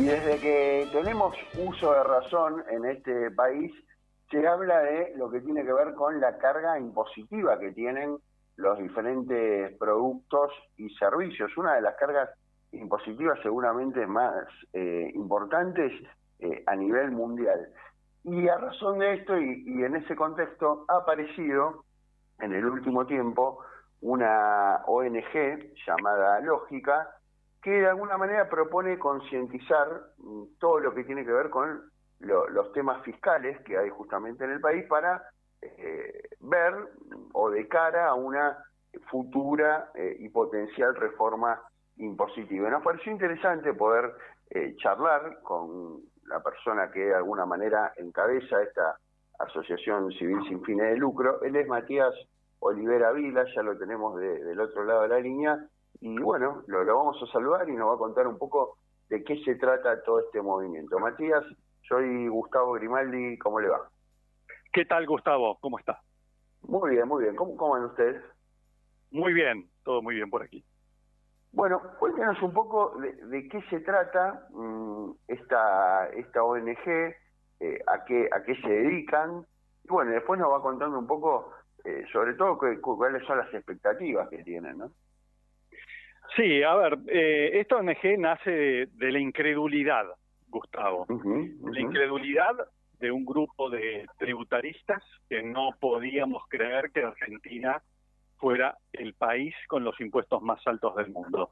Y desde que tenemos uso de razón en este país, se habla de lo que tiene que ver con la carga impositiva que tienen los diferentes productos y servicios. Una de las cargas impositivas seguramente más eh, importantes eh, a nivel mundial. Y a razón de esto y, y en ese contexto ha aparecido en el último tiempo una ONG llamada Lógica, que de alguna manera propone concientizar mm, todo lo que tiene que ver con los temas fiscales que hay justamente en el país para eh, ver o de cara a una futura eh, y potencial reforma impositiva. Nos pareció interesante poder eh, charlar con la persona que de alguna manera encabeza esta asociación civil sin fines de lucro. Él es Matías Olivera Vila, ya lo tenemos del otro lado de la línea, y bueno, lo, vamos a saludar y nos va a contar un poco de qué se trata todo este movimiento. Matías, soy Gustavo Grimaldi, ¿cómo le va? ¿Qué tal, Gustavo? ¿Cómo está? Muy bien, muy bien. ¿Cómo, cómo van ustedes? Muy bien, todo muy bien por aquí. Bueno, cuéntenos un poco de, qué se trata mm, esta, esta ONG, eh, a, qué, a qué se dedican, y bueno, después nos va contando un poco, eh, sobre todo, cuáles son las expectativas que tienen, ¿no? Sí, a ver, eh, esta ONG nace de, la incredulidad, Gustavo. La incredulidad de un grupo de tributaristas que no podíamos creer que Argentina fuera el país con los impuestos más altos del mundo.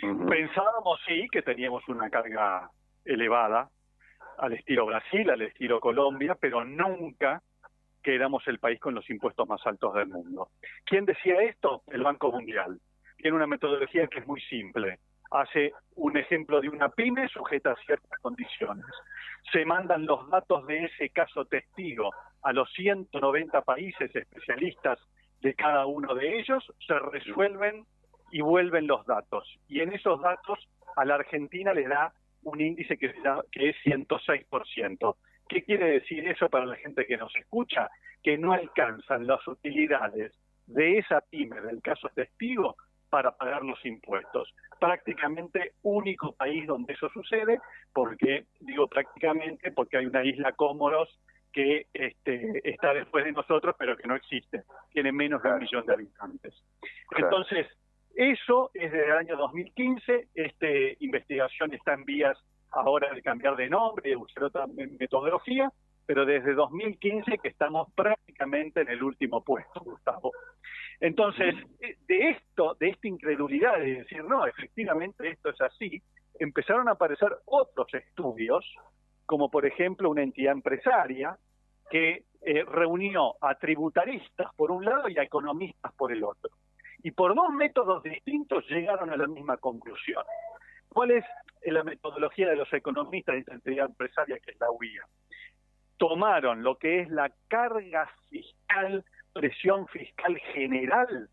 Pensábamos, sí, que teníamos una carga elevada al estilo Brasil, al estilo Colombia, pero nunca que éramos el país con los impuestos más altos del mundo. ¿Quién decía esto? El Banco Mundial tiene una metodología que es muy simple. Hace un ejemplo de una pyme sujeta a ciertas condiciones. Se mandan los datos de ese caso testigo a los 190 países especialistas de cada uno de ellos, se resuelven y vuelven los datos. Y en esos datos a la Argentina le da un índice que, que es 106%. ¿Qué quiere decir eso para la gente que nos escucha? Que no alcanzan las utilidades de esa pyme, del caso testigo, para pagar los impuestos. Prácticamente único país donde eso sucede, porque digo prácticamente porque hay una isla Cómoros que este, está después de nosotros, pero que no existe, tiene menos de un millón de habitantes. Entonces, eso es desde el año 2015, esta investigación está en vías ahora de cambiar de nombre, de buscar otra metodología, pero desde 2015 que estamos prácticamente en el último puesto, Gustavo. Entonces, de esto, de esta incredulidad de decir, no, efectivamente esto es así, empezaron a aparecer otros estudios, como por ejemplo una entidad empresaria que eh, reunió a tributaristas por un lado y a economistas por el otro. Y por dos métodos distintos llegaron a la misma conclusión. ¿Cuál es la metodología de los economistas de esta entidad empresaria que es la UIA? Tomaron lo que es la carga fiscal presión fiscal general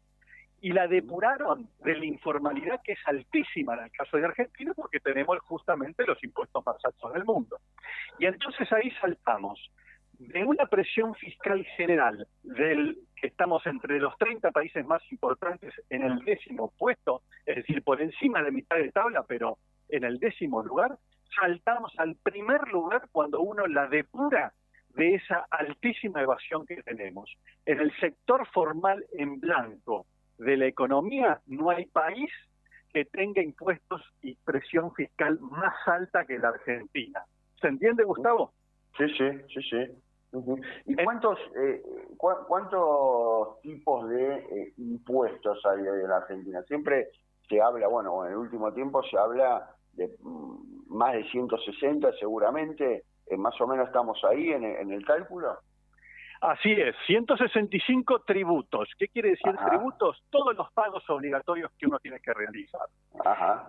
y la depuraron de la informalidad que es altísima en el caso de Argentina porque tenemos justamente los impuestos más altos del mundo. Y entonces ahí saltamos de una presión fiscal general del que estamos entre los 30 países más importantes en el décimo puesto, es decir, por encima de mitad de tabla, pero en el décimo lugar, saltamos al primer lugar cuando uno la depura de esa altísima evasión que tenemos. En el sector formal en blanco de la economía no hay país que tenga impuestos y presión fiscal más alta que la Argentina. ¿Se entiende, Gustavo? Sí, sí, sí, sí. ¿Y cuántos, eh, cuántos tipos de eh, impuestos hay en la Argentina? Siempre se habla, bueno, en el último tiempo se habla de mm, más de 160 seguramente, eh, más o menos estamos ahí en, el cálculo. Así es, 165 tributos. ¿Qué quiere decir tributos? Todos los pagos obligatorios que uno tiene que realizar.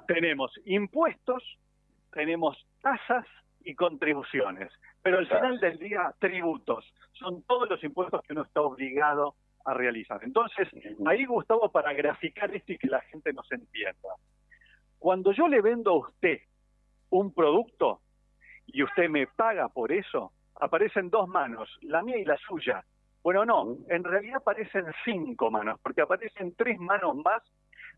Tenemos impuestos, tenemos tasas y contribuciones. Pero al final del día, tributos. Son todos los impuestos que uno está obligado a realizar. Entonces, ahí Gustavo, para graficar esto y que la gente nos entienda. Cuando yo le vendo a usted un producto, y usted me paga por eso, aparecen dos manos, la mía y la suya. Bueno, no, en realidad aparecen cinco manos, porque aparecen tres manos más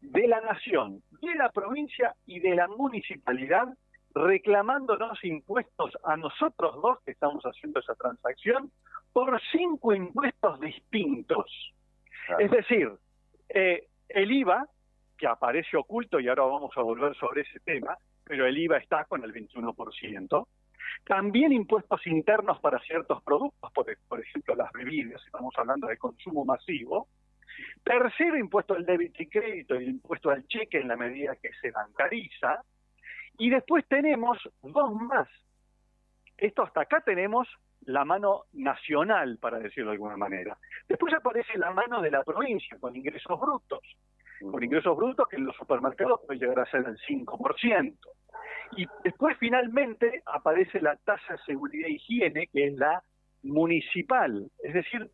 de la nación, de la provincia y de la municipalidad reclamándonos impuestos a nosotros dos que estamos haciendo esa transacción por cinco impuestos distintos. Es decir, eh, el IVA, que aparece oculto y ahora vamos a volver sobre ese tema, pero el IVA está con el 21%. También impuestos internos para ciertos productos, por, por ejemplo las bebidas, estamos hablando de consumo masivo. Tercero, impuesto al débito y crédito el impuesto al cheque en la medida que se bancariza. Y después tenemos dos más. Esto hasta acá tenemos la mano nacional, para decirlo de alguna manera. Después aparece la mano de la provincia, con ingresos brutos. Con ingresos brutos que en los supermercados puede llegar a ser el 5%. Y después finalmente aparece la tasa de seguridad e higiene, que es la municipal. Es decir,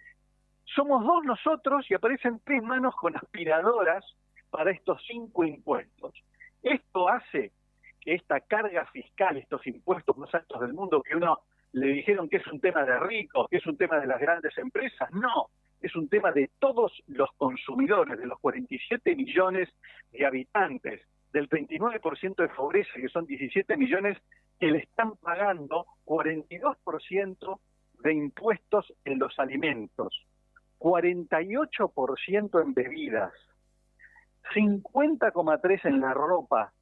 somos dos nosotros y aparecen tres manos con aspiradoras para estos cinco impuestos. Esto hace que esta carga fiscal, estos impuestos más altos del mundo, que uno le dijeron que es un tema de ricos, que es un tema de las grandes empresas, no, es un tema de todos los consumidores, de los 47 millones de habitantes, del 29% de pobreza, que son 17 millones, que le están pagando 42% de impuestos en los alimentos, 48% en bebidas, 50,3% en la ropa,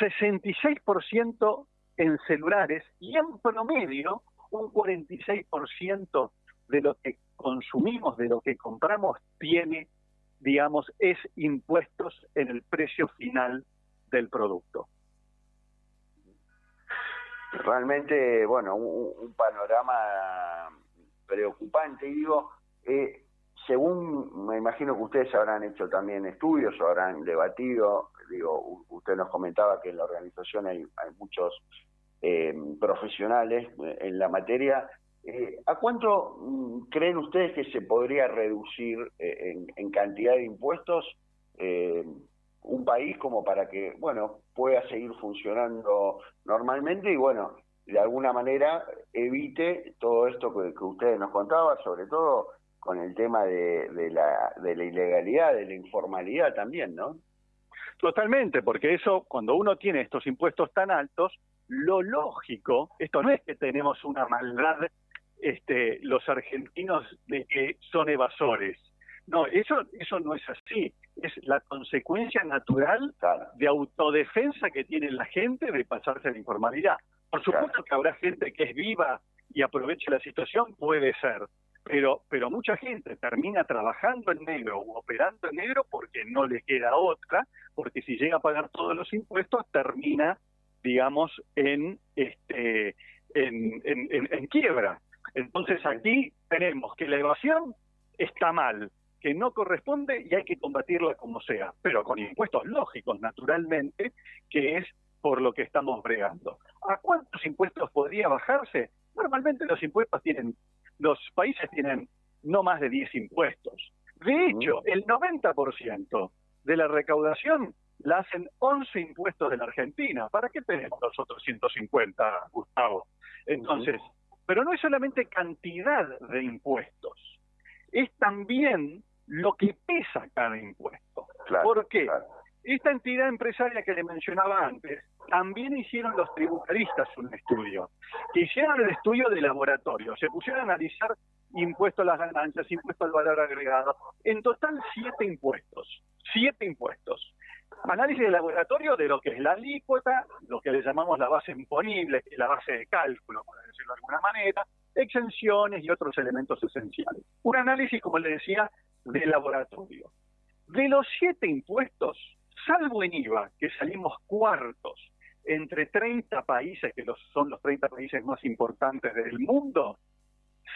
66% en celulares y en promedio un 46% de lo que consumimos, de lo que compramos, tiene, digamos, es impuestos en el precio final del producto. Realmente, bueno, un, panorama preocupante. Digo, eh, según me imagino que ustedes habrán hecho también estudios, o habrán debatido, digo, usted nos comentaba que en la organización hay, muchos eh, profesionales eh, en la materia. Eh, ¿A cuánto mm, creen ustedes que se podría reducir en, cantidad de impuestos un país como para que, bueno, pueda seguir funcionando normalmente y, bueno, de alguna manera evite todo esto que, que ustedes nos contaban, sobre todo con el tema de, de, la, de la ilegalidad, de la informalidad también, ¿no? Totalmente, porque eso, cuando uno tiene estos impuestos tan altos, lo lógico, esto no es que tenemos una maldad, este, los argentinos de que son evasores. No, eso, eso no es así. Es la consecuencia natural de autodefensa que tiene la gente de pasarse a la informalidad. Por supuesto que habrá gente que es viva y aproveche la situación, puede ser pero, pero mucha gente termina trabajando en negro o operando en negro porque no le queda otra, porque si llega a pagar todos los impuestos termina, digamos, en, este, en, en, quiebra. Entonces aquí tenemos que la evasión está mal, que no corresponde y hay que combatirla como sea, pero con impuestos lógicos, naturalmente, que es por lo que estamos bregando. ¿A cuántos impuestos podría bajarse? Normalmente los impuestos tienen los países tienen no más de 10 impuestos. De hecho, el 90% de la recaudación la hacen 11 impuestos de la Argentina. ¿Para qué tenemos los otros 150, Gustavo? Entonces, pero no es solamente cantidad de impuestos, es también lo que pesa cada impuesto. ¿Por qué? Esta entidad empresaria que le mencionaba antes, también hicieron los tributaristas un estudio, que hicieron el estudio de laboratorio, se pusieron a analizar impuestos a las ganancias, impuestos al valor agregado, en total siete impuestos, siete impuestos. Análisis de laboratorio de lo que es la alícuota, lo que le llamamos la base imponible, la base de cálculo, por decirlo de alguna manera, exenciones y otros elementos esenciales. Un análisis, como le decía, de laboratorio. De los siete impuestos, salvo en IVA, que salimos cuartos entre 30 países, que son los 30 países más importantes del mundo,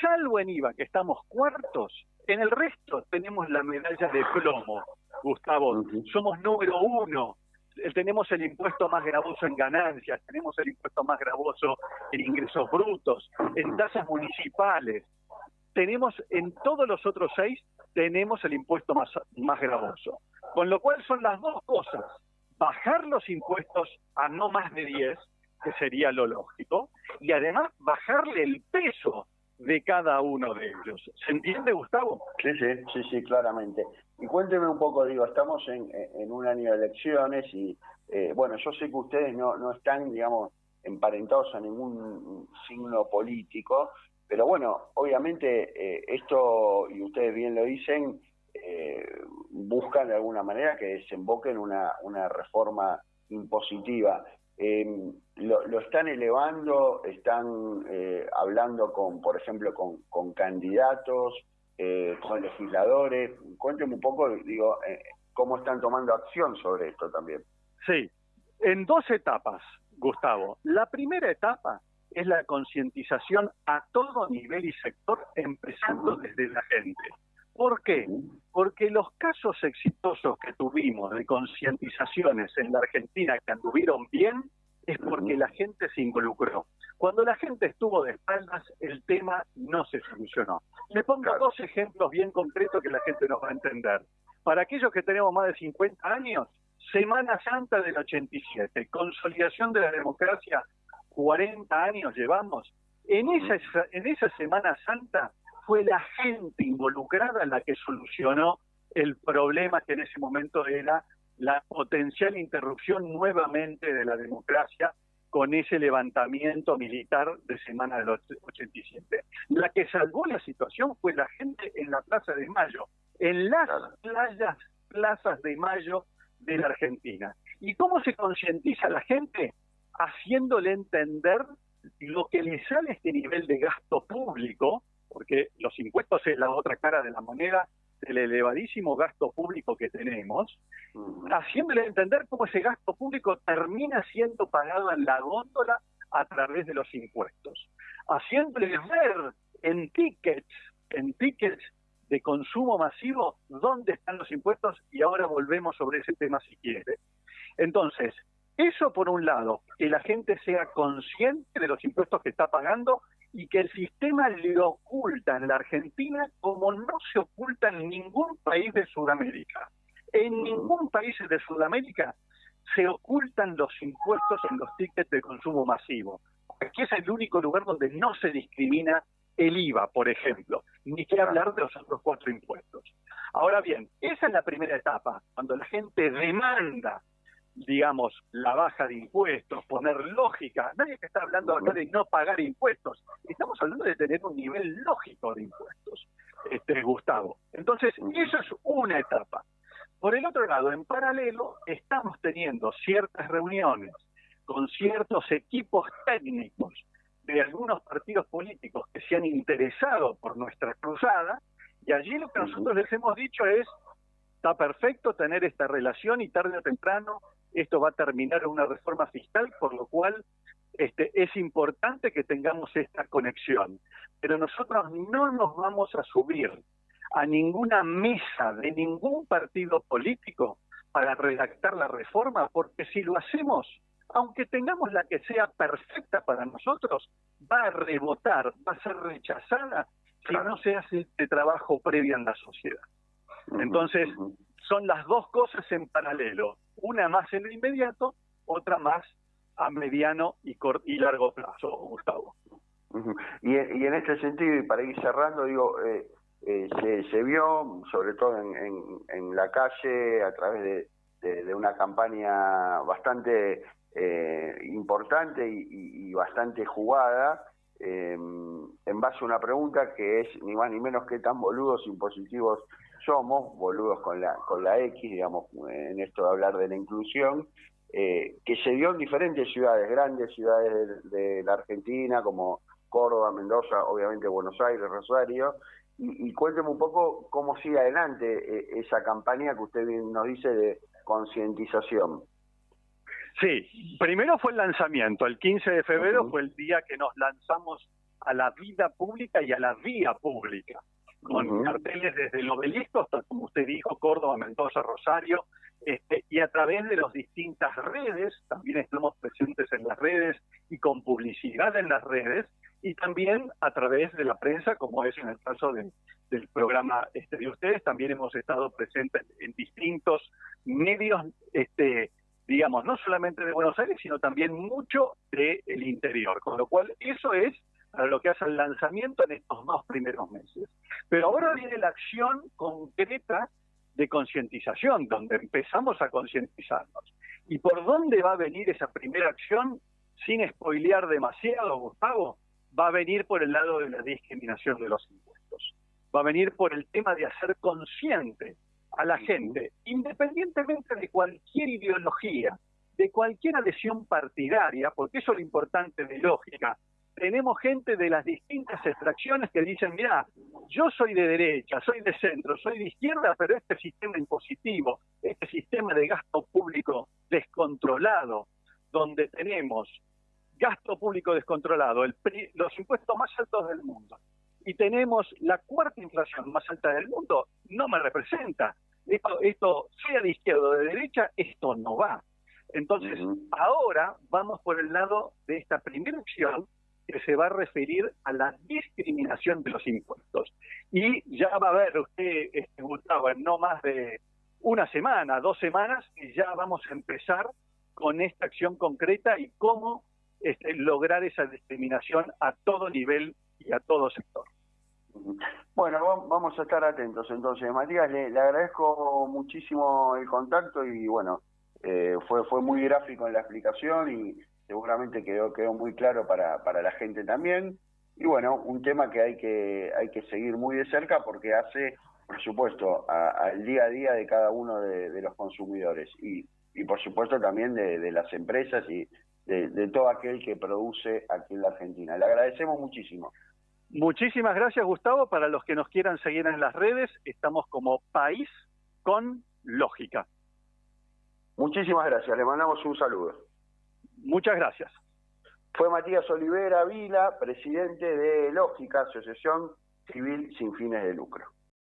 salvo en IVA, que estamos cuartos, en el resto tenemos la medalla de plomo, Gustavo. Somos número uno. Eh, tenemos el impuesto más gravoso en ganancias, tenemos el impuesto más gravoso en ingresos brutos, en tasas municipales. Tenemos en todos los otros seis, tenemos el impuesto más, más gravoso. Con lo cual son las dos cosas bajar los impuestos a no más de 10, que sería lo lógico, y además bajarle el peso de cada uno de ellos. ¿Se entiende, Gustavo? Sí, sí, sí, sí, claramente. Y cuénteme un poco, digo, estamos en, en un año de elecciones y eh, bueno, yo sé que ustedes no, no están, digamos, emparentados a ningún signo político, pero bueno, obviamente eh, esto, y ustedes bien lo dicen, eh, buscan de alguna manera que desemboque en una, una reforma impositiva. Em, lo, están elevando, están eh, hablando con, por ejemplo, con, candidatos, con legisladores. Cuéntenme un poco, digo, cómo están tomando acción sobre esto también. Sí, en dos etapas. Gustavo. La primera etapa es la concientización a todo nivel y sector, empezando desde la gente. ¿Por qué? Porque los casos exitosos que tuvimos de concientizaciones en la Argentina que anduvieron bien es porque la gente se involucró. Cuando la gente estuvo de espaldas, el tema no se solucionó. Le pongo dos ejemplos bien concretos que la gente nos va a entender. Para aquellos que tenemos más de 50 años, Semana Santa del 87, consolidación de la democracia, 40 años llevamos. En esa, en esa Semana Santa fue la gente involucrada la que solucionó el problema que en ese momento era la potencial interrupción nuevamente de la democracia con ese levantamiento militar de semana del 87. La que salvó la situación fue la gente en la Plaza de Mayo, en las playas, plazas de Mayo de la Argentina. ¿Y cómo se concientiza la gente? Haciéndole entender lo que le sale a este nivel de gasto público, porque los impuestos es la otra cara de la moneda del elevadísimo gasto público que tenemos, haciéndole entender cómo ese gasto público termina siendo pagado en la góndola a través de los impuestos, haciéndole ver en tickets, en tickets de consumo masivo, dónde están los impuestos y ahora volvemos sobre ese tema si quiere. Entonces, eso por un lado, que la gente sea consciente de los impuestos que está pagando y que el sistema le oculta en la Argentina como no se oculta en ningún país de Sudamérica. En ningún país de Sudamérica se ocultan los impuestos en los tickets de consumo masivo. Aquí es el único lugar donde no se discrimina el IVA, por ejemplo, ni que hablar de los otros cuatro impuestos. Ahora bien, esa es la primera etapa, cuando la gente demanda, digamos, la baja de impuestos, poner lógica. Nadie está hablando acá de no pagar impuestos, estamos hablando de tener un nivel lógico de impuestos, este Gustavo. Entonces, eso es una etapa. Por el otro lado, en paralelo, estamos teniendo ciertas reuniones con ciertos equipos técnicos de algunos partidos políticos que se han interesado por nuestra cruzada, y allí lo que nosotros les hemos dicho es, está perfecto tener esta relación y tarde o temprano esto va a terminar en una reforma fiscal, por lo cual este, es importante que tengamos esta conexión. Pero nosotros no nos vamos a subir a ninguna mesa de ningún partido político para redactar la reforma, porque si lo hacemos, aunque tengamos la que sea perfecta para nosotros, va a rebotar, va a ser rechazada si no se hace este trabajo previo en la sociedad. Entonces, son las dos cosas en paralelo, una más en lo inmediato, otra más a mediano y, y largo plazo, Gustavo. y, y, en este sentido, y para ir cerrando, digo, eh, eh, se, vio, sobre todo en, en, la calle, a través de, de una campaña bastante eh, importante y, bastante jugada eh, en base a una pregunta que es ni más ni menos que tan boludos impositivos somos, boludos con la, con la X, digamos, en esto de hablar de la inclusión, eh, que se dio en diferentes ciudades, grandes ciudades de, la Argentina, como Córdoba, Mendoza, obviamente Buenos Aires, Rosario, y, y cuénteme un poco cómo sigue adelante esa campaña que usted nos dice de concientización. Sí, primero fue el lanzamiento, el 15 de febrero fue el día que nos lanzamos a la vida pública y a la vía pública, con carteles desde el obelisco hasta, como usted dijo, Córdoba, Mendoza, Rosario, este, y a través de las distintas redes, también estamos presentes en las redes y con publicidad en las redes, y también a través de la prensa, como es en el caso del programa este, de ustedes, también hemos estado presentes en distintos medios este, digamos, no solamente de Buenos Aires, sino también mucho del interior. Con lo cual, eso es para lo que hace el lanzamiento en estos dos primeros meses. Pero ahora viene la acción concreta de concientización, donde empezamos a concientizarnos. ¿Y por dónde va a venir esa primera acción? Sin spoilear demasiado, Gustavo, va a venir por el lado de la discriminación de los impuestos. Va a venir por el tema de hacer consciente a la gente, independientemente de cualquier ideología, de cualquier adhesión partidaria, porque eso es lo importante de lógica. Tenemos gente de las distintas extracciones que dicen, mira, yo soy de derecha, soy de centro, soy de izquierda, pero este sistema impositivo, este sistema de gasto público descontrolado, donde tenemos gasto público descontrolado, el, los impuestos más altos del mundo, y tenemos la cuarta inflación más alta del mundo, no me representa. Esto, esto sea de izquierda o de derecha, esto no va. Entonces, ahora vamos por el lado de esta primera opción que se va a referir a la discriminación de los impuestos. Y ya va a ver usted, este, Gustavo, en no más de una semana, dos semanas, y ya vamos a empezar con esta acción concreta y cómo este, lograr esa discriminación a todo nivel y a todo sector. Bueno, vamos a estar atentos entonces. Matías, le, agradezco muchísimo el contacto y bueno, eh, fue, fue muy gráfico en la explicación y seguramente quedó, quedó muy claro para, para la gente también. Y bueno, un tema que hay que, hay que seguir muy de cerca porque hace, por supuesto, al día a día de cada uno de, los consumidores y, y por supuesto también de, de las empresas y de, todo aquel que produce aquí en la Argentina. Le agradecemos muchísimo. Muchísimas gracias, Gustavo. Para los que nos quieran seguir en las redes, estamos como País con Lógica. Muchísimas gracias. Le mandamos un saludo. Muchas gracias. Fue Matías Olivera Vila, presidente de Lógica, Asociación Civil Sin Fines de Lucro.